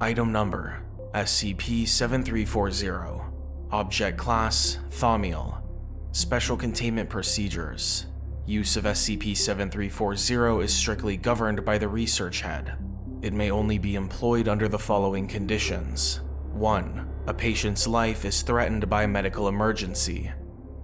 Item Number SCP-7340 Object Class Thaumiel Special Containment Procedures Use of SCP-7340 is strictly governed by the Research Head. It may only be employed under the following conditions. 1. A patient's life is threatened by a medical emergency.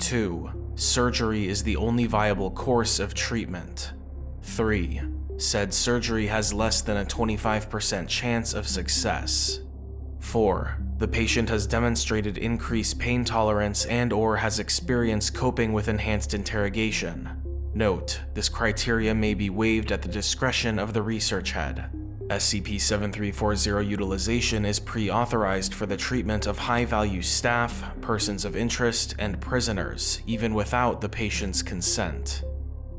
2. Surgery is the only viable course of treatment. 3. Said surgery has less than a 25% chance of success. 4. The patient has demonstrated increased pain tolerance and or has experienced coping with enhanced interrogation. Note, this criteria may be waived at the discretion of the research head. SCP-7340 utilization is pre-authorized for the treatment of high-value staff, persons of interest, and prisoners, even without the patient's consent.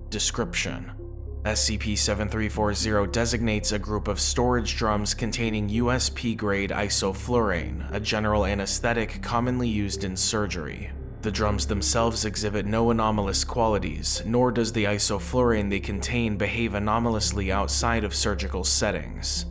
Description SCP-7340 designates a group of storage drums containing USP-grade isoflurane, a general anesthetic commonly used in surgery. The drums themselves exhibit no anomalous qualities, nor does the isoflurane they contain behave anomalously outside of surgical settings.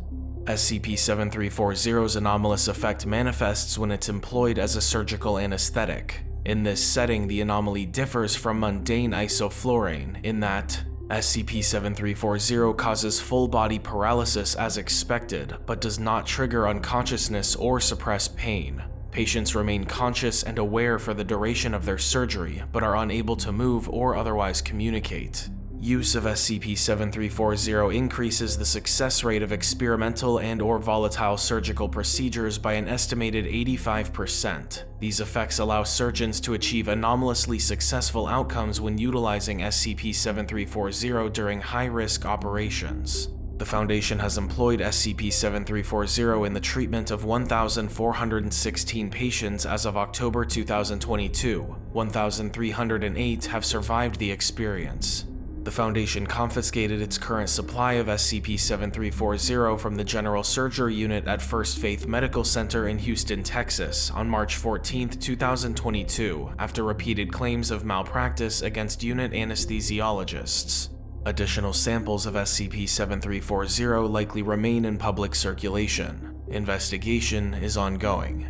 SCP-7340's anomalous effect manifests when it's employed as a surgical anesthetic. In this setting, the anomaly differs from mundane isoflurane in that SCP-7340 causes full-body paralysis as expected, but does not trigger unconsciousness or suppress pain. Patients remain conscious and aware for the duration of their surgery, but are unable to move or otherwise communicate. Use of SCP-7340 increases the success rate of experimental and or volatile surgical procedures by an estimated 85%. These effects allow surgeons to achieve anomalously successful outcomes when utilizing SCP-7340 during high-risk operations. The Foundation has employed SCP-7340 in the treatment of 1,416 patients as of October 2022. 1,308 have survived the experience. The Foundation confiscated its current supply of SCP-7340 from the General Surgery Unit at First Faith Medical Center in Houston, Texas on March 14, 2022, after repeated claims of malpractice against unit anesthesiologists. Additional samples of SCP-7340 likely remain in public circulation. Investigation is ongoing.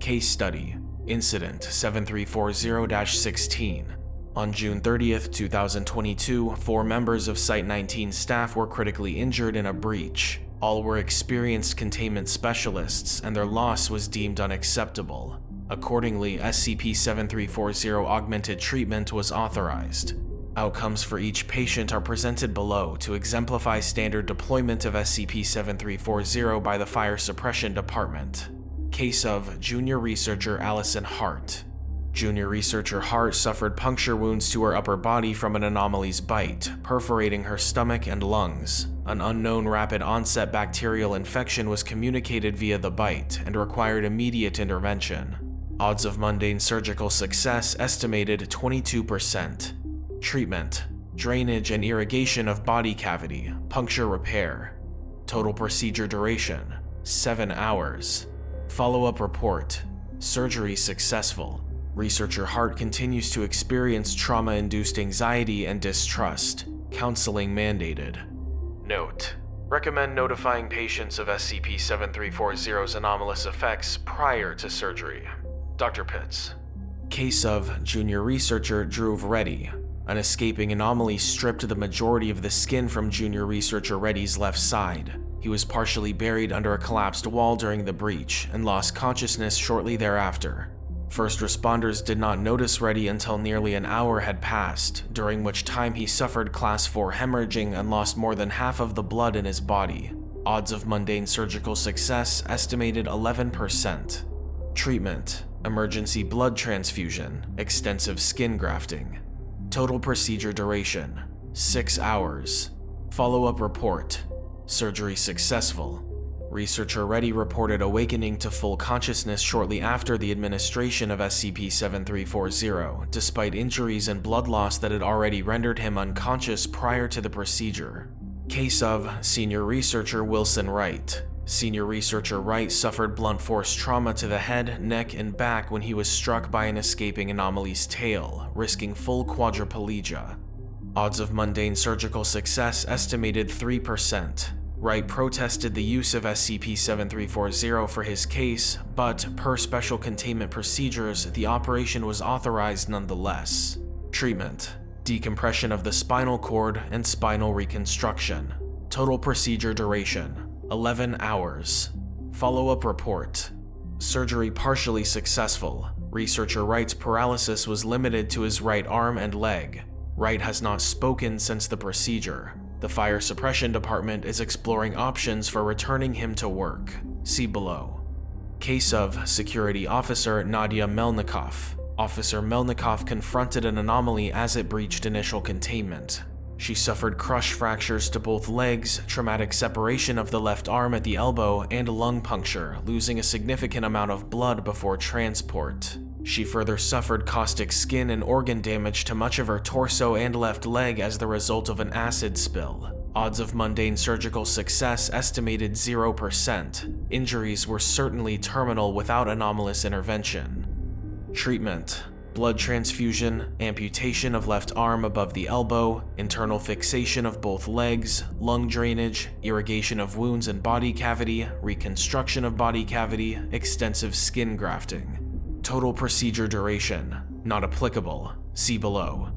Case Study Incident 7340-16 on June 30, 2022, four members of Site-19 staff were critically injured in a breach. All were experienced containment specialists, and their loss was deemed unacceptable. Accordingly, SCP-7340 augmented treatment was authorized. Outcomes for each patient are presented below to exemplify standard deployment of SCP-7340 by the Fire Suppression Department. Case of Junior Researcher Allison Hart Junior researcher Hart suffered puncture wounds to her upper body from an anomaly's bite, perforating her stomach and lungs. An unknown rapid onset bacterial infection was communicated via the bite and required immediate intervention. Odds of mundane surgical success estimated 22%. Treatment Drainage and irrigation of body cavity, puncture repair. Total procedure duration 7 hours. Follow-up report Surgery successful. Researcher Hart continues to experience trauma-induced anxiety and distrust, counseling mandated. Note: Recommend notifying patients of SCP-7340's anomalous effects prior to surgery. Dr. Pitts. Case of Junior Researcher Dhruv Reddy. An escaping anomaly stripped the majority of the skin from Junior Researcher Reddy's left side. He was partially buried under a collapsed wall during the breach and lost consciousness shortly thereafter. First responders did not notice Reddy until nearly an hour had passed, during which time he suffered class 4 hemorrhaging and lost more than half of the blood in his body. Odds of mundane surgical success estimated 11%. Treatment Emergency blood transfusion, extensive skin grafting. Total procedure duration 6 hours. Follow-up report Surgery successful. Researcher Reddy reported awakening to full consciousness shortly after the administration of SCP-7340, despite injuries and blood loss that had already rendered him unconscious prior to the procedure. Case of Senior Researcher Wilson Wright Senior Researcher Wright suffered blunt force trauma to the head, neck, and back when he was struck by an escaping anomaly's tail, risking full quadriplegia. Odds of mundane surgical success estimated 3%. Wright protested the use of SCP-7340 for his case, but per special containment procedures, the operation was authorized nonetheless. Treatment Decompression of the spinal cord and spinal reconstruction. Total procedure duration 11 hours. Follow-up report Surgery partially successful. Researcher Wright's paralysis was limited to his right arm and leg. Wright has not spoken since the procedure. The fire suppression department is exploring options for returning him to work. See below. Case of Security Officer Nadia Melnikov. Officer Melnikov confronted an anomaly as it breached initial containment. She suffered crush fractures to both legs, traumatic separation of the left arm at the elbow, and lung puncture, losing a significant amount of blood before transport. She further suffered caustic skin and organ damage to much of her torso and left leg as the result of an acid spill. Odds of mundane surgical success estimated 0%. Injuries were certainly terminal without anomalous intervention. Treatment blood transfusion, amputation of left arm above the elbow, internal fixation of both legs, lung drainage, irrigation of wounds and body cavity, reconstruction of body cavity, extensive skin grafting. Total procedure duration, not applicable, see below.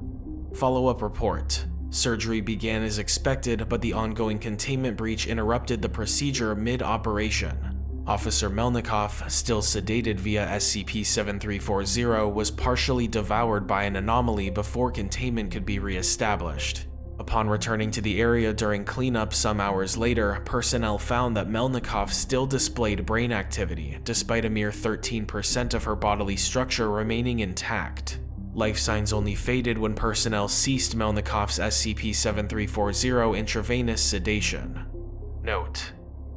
Follow-up report. Surgery began as expected, but the ongoing containment breach interrupted the procedure mid-operation. Officer Melnikov, still sedated via SCP-7340, was partially devoured by an anomaly before containment could be re-established. Upon returning to the area during cleanup some hours later, personnel found that Melnikov still displayed brain activity, despite a mere 13% of her bodily structure remaining intact. Life signs only faded when personnel ceased Melnikov's SCP-7340 intravenous sedation. Note: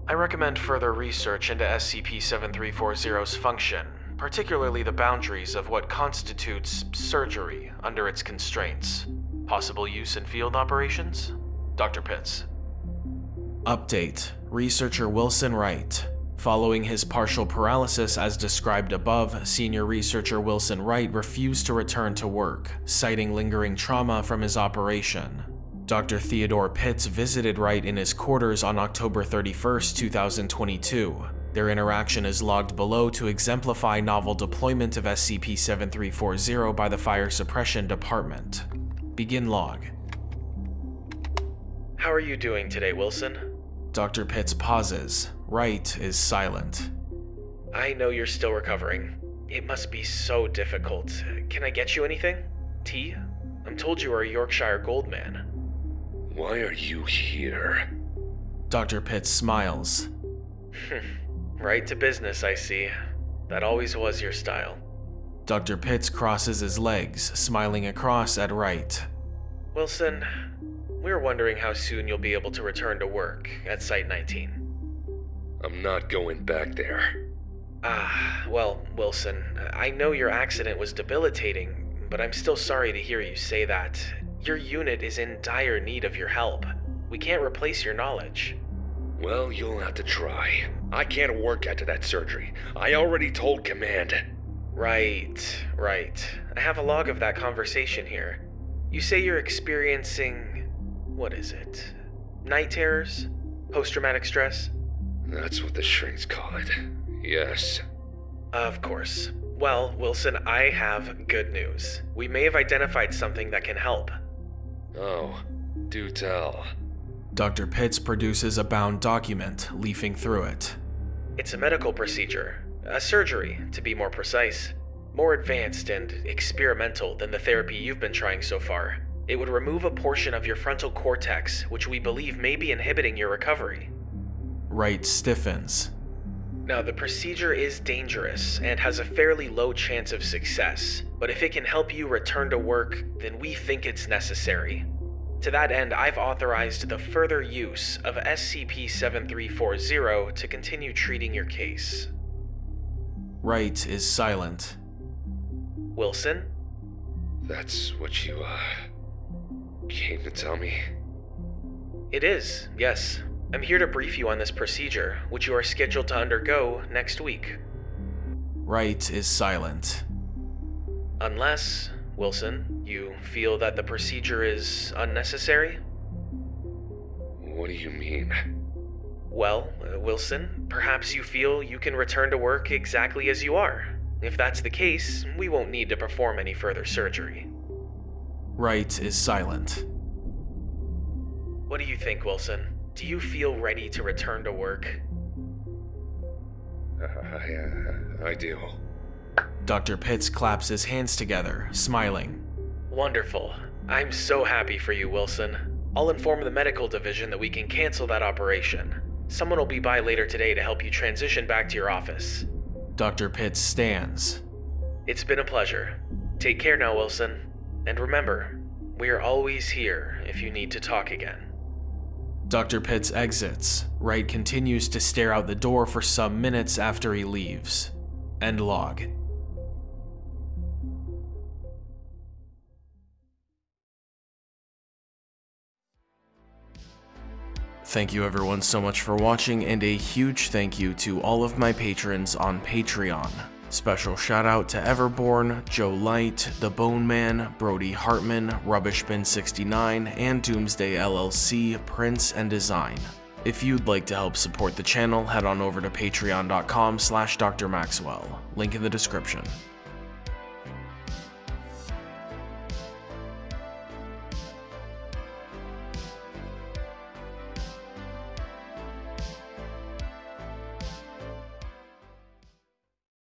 I recommend further research into SCP-7340's function, particularly the boundaries of what constitutes surgery under its constraints. Possible use in field operations? Dr. Pitts. Update. Researcher Wilson Wright. Following his partial paralysis as described above, senior researcher Wilson Wright refused to return to work, citing lingering trauma from his operation. Dr. Theodore Pitts visited Wright in his quarters on October 31, 2022. Their interaction is logged below to exemplify novel deployment of SCP-7340 by the Fire Suppression Department. Begin log. How are you doing today, Wilson? Dr. Pitts pauses. Wright is silent. I know you're still recovering. It must be so difficult. Can I get you anything? Tea? I'm told you are a Yorkshire Gold man. Why are you here? Dr. Pitts smiles. right to business, I see. That always was your style. Dr. Pitts crosses his legs, smiling across at Wright. Wilson, we're wondering how soon you'll be able to return to work at Site 19. I'm not going back there. Ah, well, Wilson, I know your accident was debilitating, but I'm still sorry to hear you say that. Your unit is in dire need of your help. We can't replace your knowledge. Well, you'll have to try. I can't work after that surgery. I already told Command. Right, right. I have a log of that conversation here. You say you're experiencing. what is it? Night terrors? Post traumatic stress? That's what the shrinks call it. Yes. Of course. Well, Wilson, I have good news. We may have identified something that can help. Oh, do tell. Dr. Pitts produces a bound document, leafing through it. It's a medical procedure, a surgery, to be more precise. More advanced and experimental than the therapy you've been trying so far. It would remove a portion of your frontal cortex, which we believe may be inhibiting your recovery. Wright stiffens. Now, the procedure is dangerous and has a fairly low chance of success, but if it can help you return to work, then we think it's necessary. To that end, I've authorized the further use of SCP-7340 to continue treating your case. Wright is silent. Wilson? That's what you, uh, came to tell me? It is, yes. I'm here to brief you on this procedure, which you are scheduled to undergo next week. Wright is silent. Unless, Wilson, you feel that the procedure is unnecessary? What do you mean? Well, uh, Wilson, perhaps you feel you can return to work exactly as you are. If that's the case, we won't need to perform any further surgery. Wright is silent. What do you think, Wilson? Do you feel ready to return to work? Uh, I, uh, I do. Dr. Pitts claps his hands together, smiling. Wonderful. I'm so happy for you, Wilson. I'll inform the medical division that we can cancel that operation. Someone will be by later today to help you transition back to your office. Dr. Pitts stands. It's been a pleasure. Take care now, Wilson. And remember, we are always here if you need to talk again. Dr. Pitts exits. Wright continues to stare out the door for some minutes after he leaves. End log. Thank you everyone so much for watching and a huge thank you to all of my patrons on Patreon. Special shout out to Everborn, Joe Light, The Bone Man, Brody Hartman, Rubbishbin69, and Doomsday LLC, Prince and Design. If you'd like to help support the channel, head on over to patreon.com slash drmaxwell, link in the description.